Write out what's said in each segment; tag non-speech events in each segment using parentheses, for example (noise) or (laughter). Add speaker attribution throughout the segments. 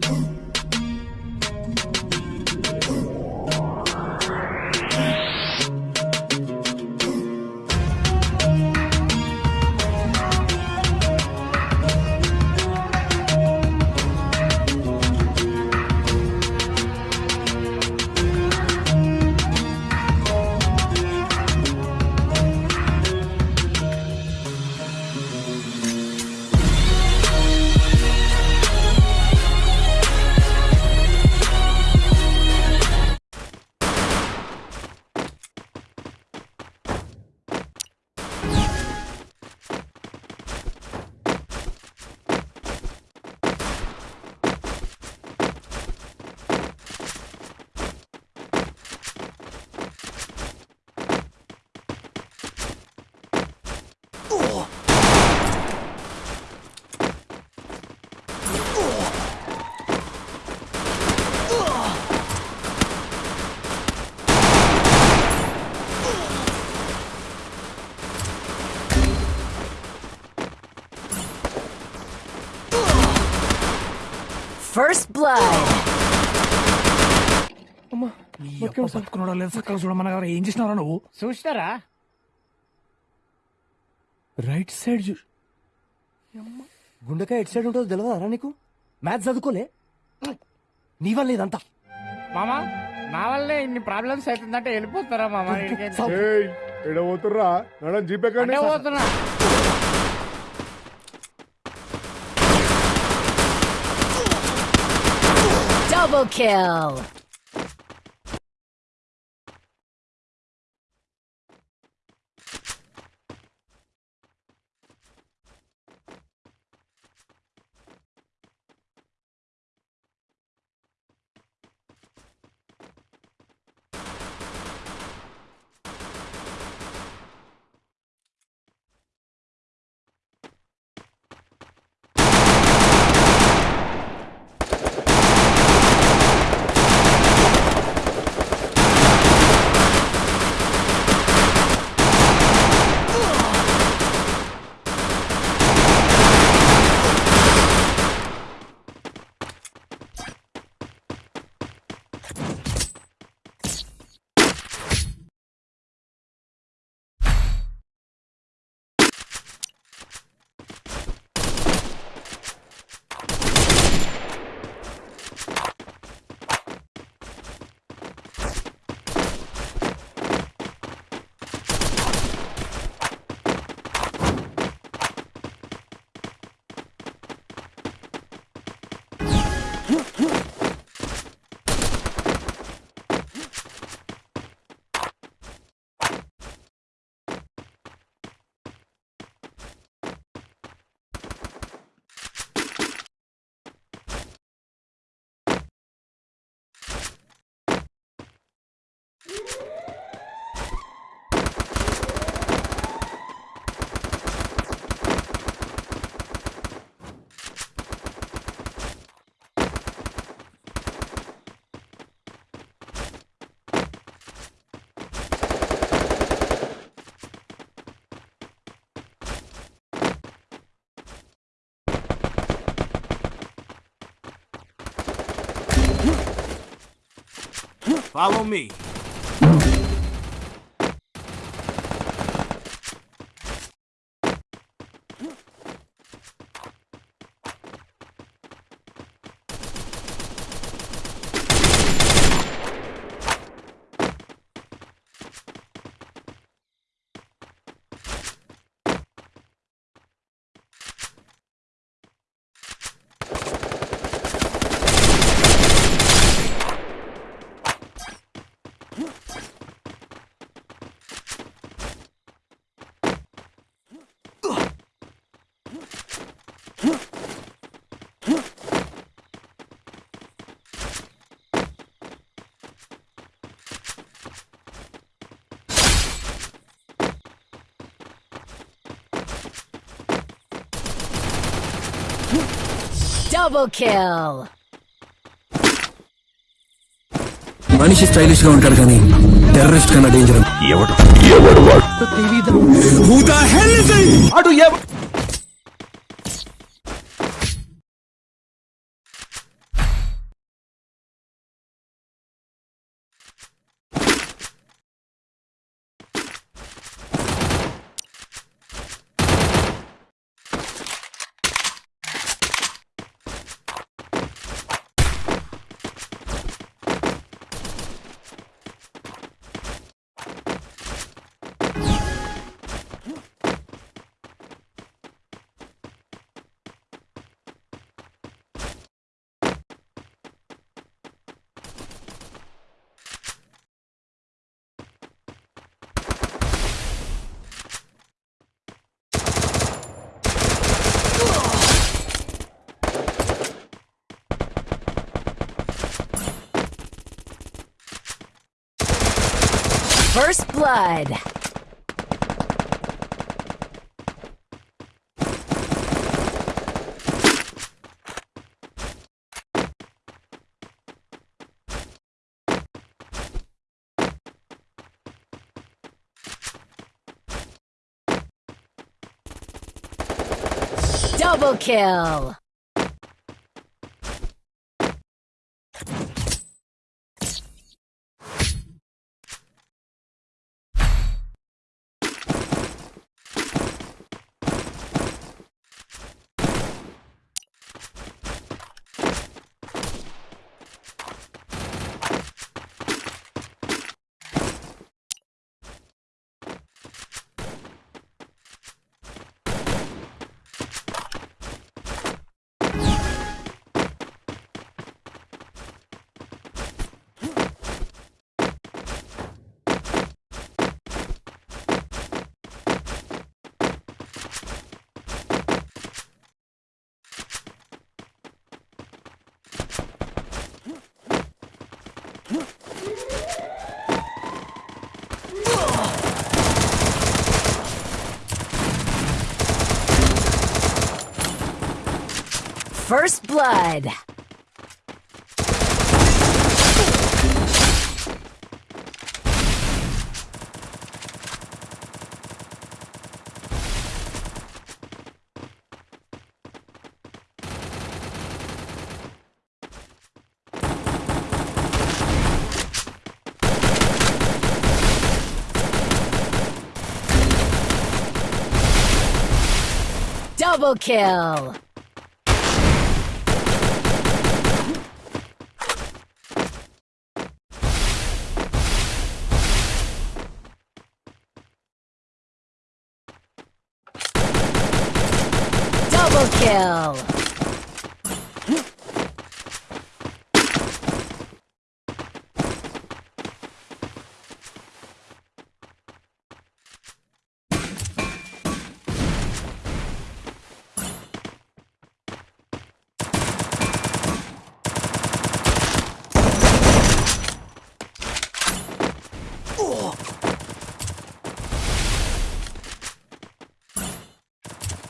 Speaker 1: Boom. First blood.
Speaker 2: బతుకున్నాడో లేదు సక్కగా చూడమన్నా ఏం చేసినారా నువ్వు?
Speaker 3: చూస్తారా
Speaker 2: రైట్ సైడ్ చూ
Speaker 4: గుండెకాయ ఎటు సైడ్ ఉంటుందో తెలియదా నీకు? మ్యాథ్స్ చదువుకోలే? నీ వల్ల ఇదంతా.
Speaker 3: మామా నా వల్లే ఇన్ని ప్రాబ్లమ్స్ అవుతుందంటే వెళ్ళిపోతారా మామా? (laughs) ఈడికి?
Speaker 5: ఎడ పోతుర్రా మేడం జీపే
Speaker 3: అంటే పోతున్నా.
Speaker 1: Double kill.
Speaker 6: Follow me.
Speaker 1: Double kill.
Speaker 7: మనిషి స్టైలిష్ గా ఉంటాడు కానీ టెర్రరిస్ట్ కన్నా డేంజర్
Speaker 6: అటు ఎవ
Speaker 1: First blood. Double kill. First blood. Double kill. Double kill!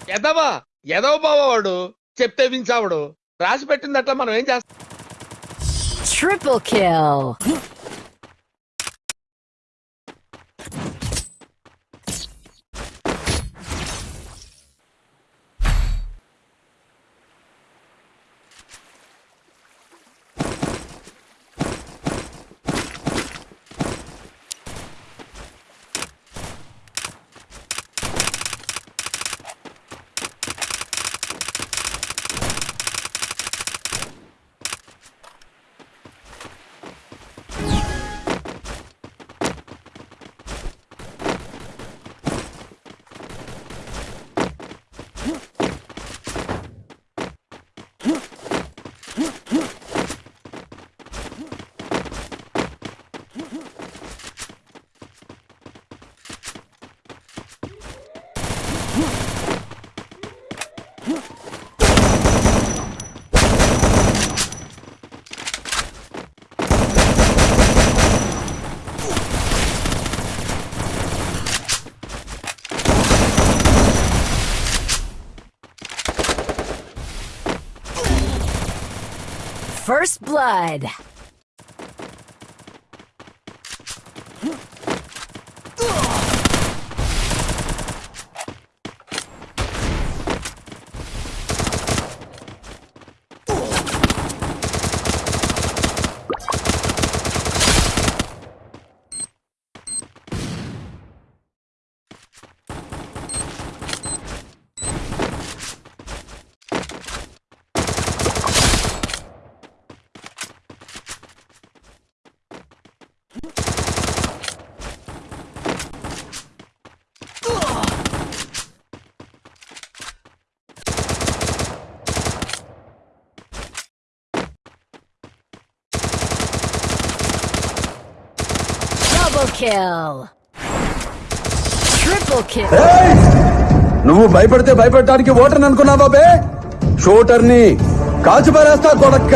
Speaker 8: Get them! ఎదవ బావాడు చెప్తే వించావుడు రాసి పెట్టిందట్లా మనం ఏం చేస్తాం?
Speaker 1: Blood.
Speaker 9: నువ్వు భయపడితే భయపడటానికి ఓటర్ అనుకున్నావా బే? షూటర్ని. కొడక్క.